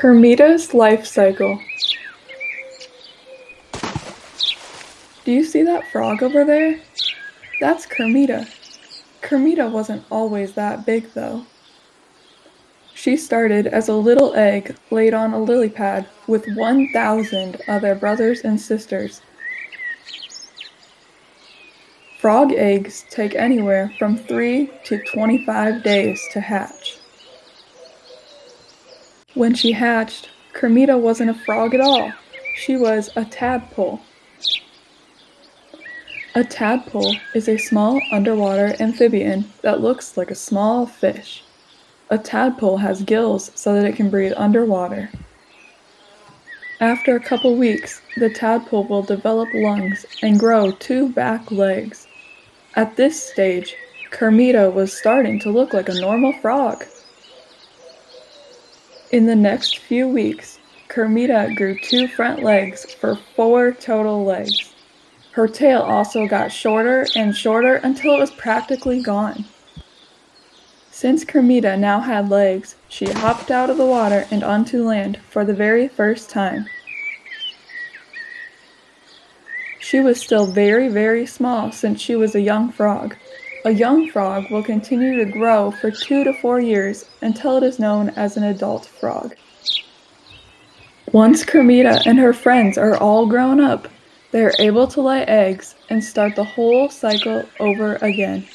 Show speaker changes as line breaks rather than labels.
Kermita's life cycle. Do you see that frog over there? That's Kermita. Kermita wasn't always that big, though. She started as a little egg laid on a lily pad with 1,000 other brothers and sisters. Frog eggs take anywhere from 3 to 25 days to hatch. When she hatched, Kermita wasn't a frog at all. She was a tadpole. A tadpole is a small underwater amphibian that looks like a small fish. A tadpole has gills so that it can breathe underwater. After a couple weeks, the tadpole will develop lungs and grow two back legs. At this stage, Kermita was starting to look like a normal frog. In the next few weeks, Kermita grew two front legs for four total legs. Her tail also got shorter and shorter until it was practically gone. Since Kermita now had legs, she hopped out of the water and onto land for the very first time. She was still very, very small since she was a young frog, a young frog will continue to grow for two to four years until it is known as an adult frog. Once Kermita and her friends are all grown up, they are able to lay eggs and start the whole cycle over again.